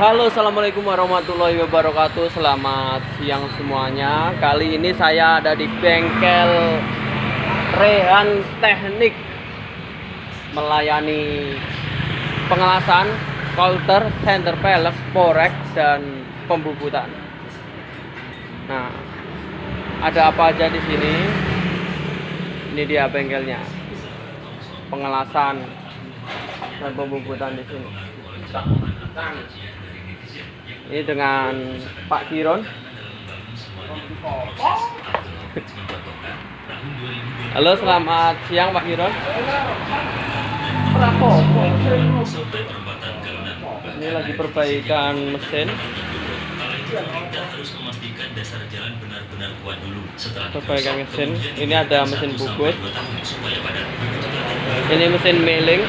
Halo assalamualaikum warahmatullahi wabarakatuh. Selamat siang semuanya. Kali ini saya ada di bengkel Rehan Teknik Melayani Pengelasan Coulter, center pelek, porek Dan pembubutan. Nah Ada apa aja di sini? Ini dia bengkelnya. Pengelasan Dan pembubutan di sini ini dengan Pak Kiron. Halo, selamat siang Pak Kiron. Ini lagi perbaikan mesin. Perbaikan mesin. Ini ada mesin bubut. Ini mesin milling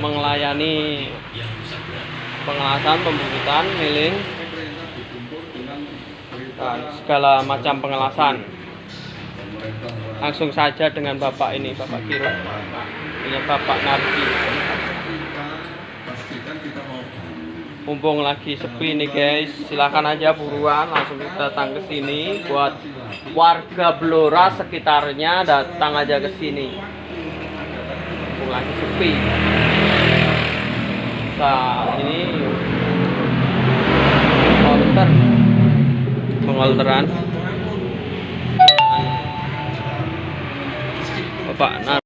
bisa pengelasan, pembubutan, milling, dan segala macam pengelasan. Langsung saja dengan Bapak ini, Bapak Kiron. Ini Bapak Nardi. Mumpung lagi sepi nih guys, silakan aja buruan langsung datang ke sini buat warga Blora sekitarnya datang aja ke sini. Mumpung lagi sepi. Nah, ini pengolteran Bapak Nar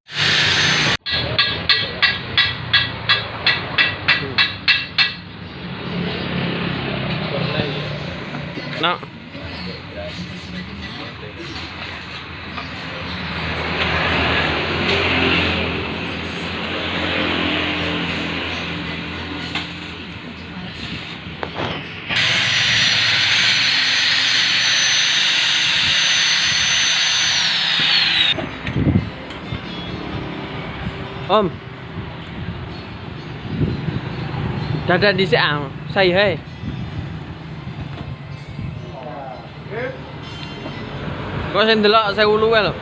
Dada di sini, saya hei. Kok sing delok 1000 wae lho.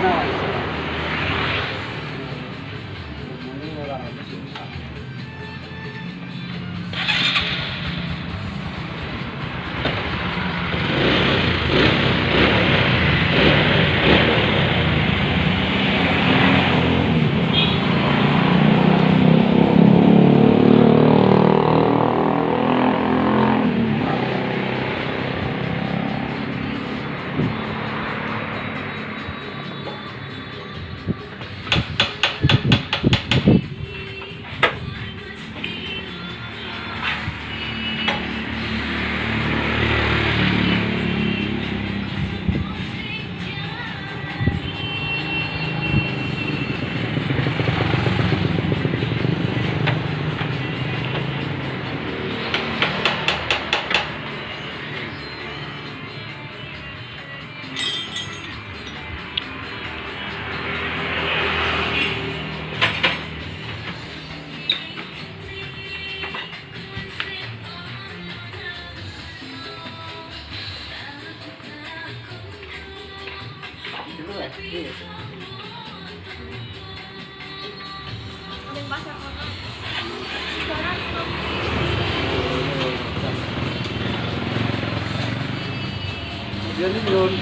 now. Ini belum.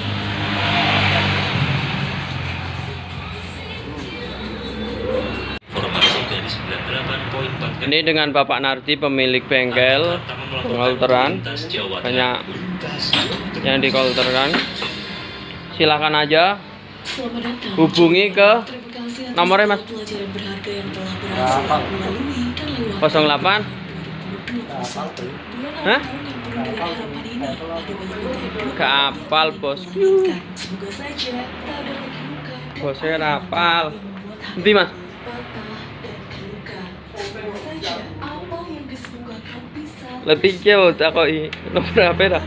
Formasi dari 98.4 Ini dengan Bapak Nardi pemilik bengkel Kolteran. banyak yang dikolterkan. Silakan aja Selamat datang. hubungi ke nomornya, Mas. pelajaran berharga yang telah berhasil aku lalui dan lewati 08 Bulan Hah? ini. Gak apal bos Mengingatkan, Semoga saja tak ada lagi luka dan Bosnya apa rapal. Nanti mas. apa Letih jauh tak kok nomor HP dah.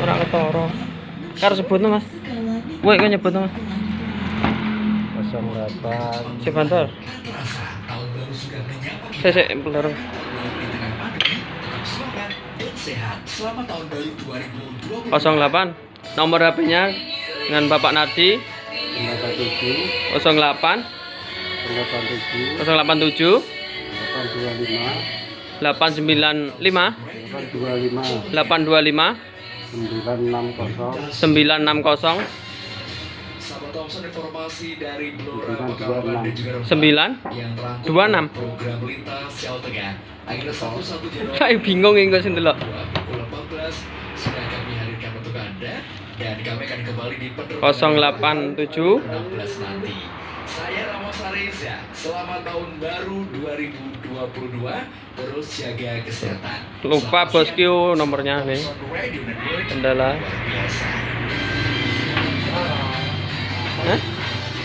Orang ketoro Kar sebutnya mas Woi kok nyebutnya mas 08 Si bantar Saya saya beler Selamat tahun baru 2020. 08 Nomor HP-nya dengan Bapak Nardi. 87 08 87 087 825 895 825 825 960 960 Sahabat Thompson informasi dari Blora 926. Pekalongan dan juga 9 yang terangkum 26. dalam program lintas Sel Tengah. Agenda 11 Januari Saya bingung ini kok sing delok. 2022 pukul 14 sudah kami hadirkan untuk Anda dan kami akan kembali di penerbangan 087 16 nanti. Saya Ramos Areza. Selamat tahun baru 2022. Terus jaga kesehatan. Lupa bosku nomornya nih. Kendala. Luar biasa.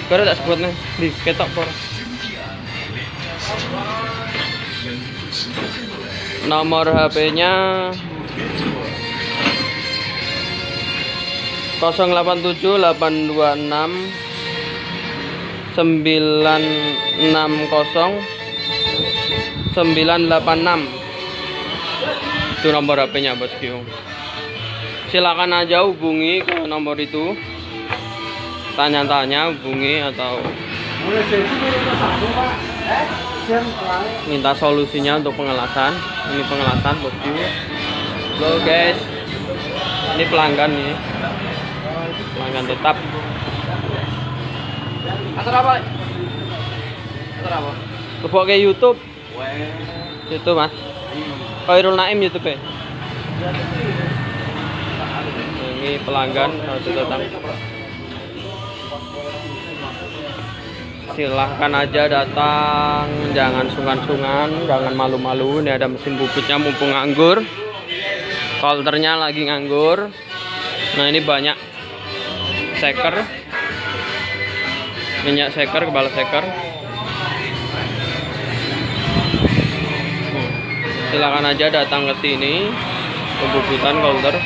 Baru tak sebut nih di ketok por. Nomor HP-nya 087 826 960 986 itu nomor HP-nya bosku silakan aja hubungi ke nomor itu tanya-tanya hubungi atau minta solusinya untuk pengelasan. Ini pengelasan bosku. Halo guys. Ini pelanggan nih. Pelanggan tetap. Antar apa? Antar apa? Ke YouTube. YouTube mas. Khairul Naim YouTube ya ini pelanggan harus datang silahkan aja datang. Jangan sungkan-sungkan jangan malu-malu. Ini ada mesin bubutnya mumpung nganggur. Kolternya lagi nganggur. Nah ini banyak seker minyak seker kepala seker Hmm. silakan aja datang ke sini. Pembubutan kolter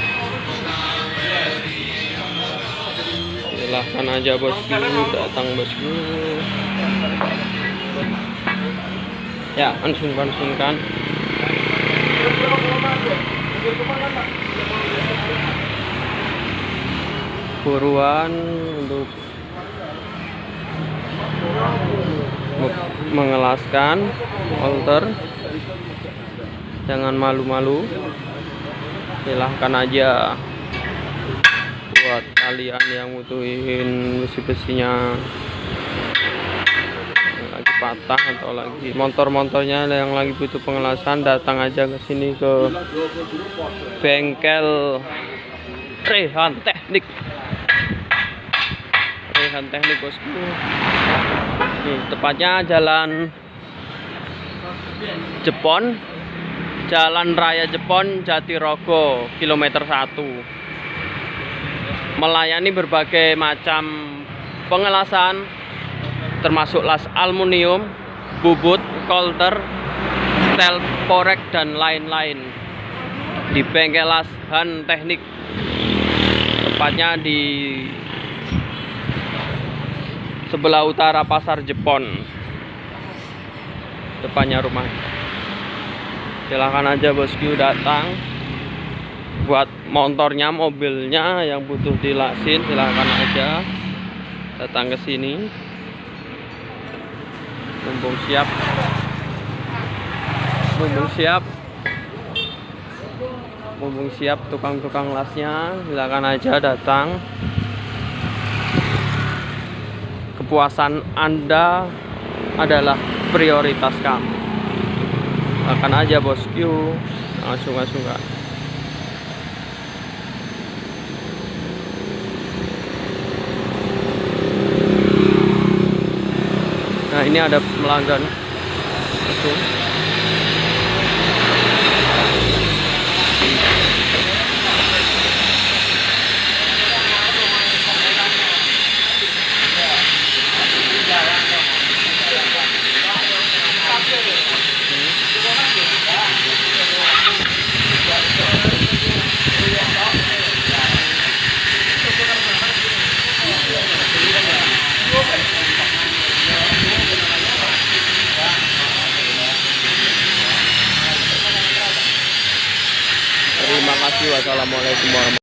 silahkan aja bosku datang bosku ya ansungkan ansungkan buruan untuk me- mengelaskan alter jangan malu-malu. Silahkan aja buat kalian yang butuhin besi-besinya. Lagi patah atau lagi motor-motornya yang lagi butuh pengelasan datang aja ke sini ke bengkel Rehan Teknik. Rehan Teknik bosku. Nih, tepatnya jalan Jepon. Jalan Raya Jepon Jatirogo kilometer 1 melayani berbagai macam pengelasan termasuk las aluminium, bubut, kolter, stel porek dan lain-lain. Di bengkel las Han Teknik tepatnya di sebelah utara pasar Jepon. Depannya rumah. Silahkan aja bosku datang buat motornya mobilnya yang butuh dilasin silahkan aja datang ke sini. Mumpung siap. Mumpung siap. Mumpung siap tukang-tukang lasnya silakan aja datang. Kepuasan anda adalah prioritas kami. Akan aja bosku langsung langsung ini ada pelanggan langsung Wassalamualaikum warahmatullahi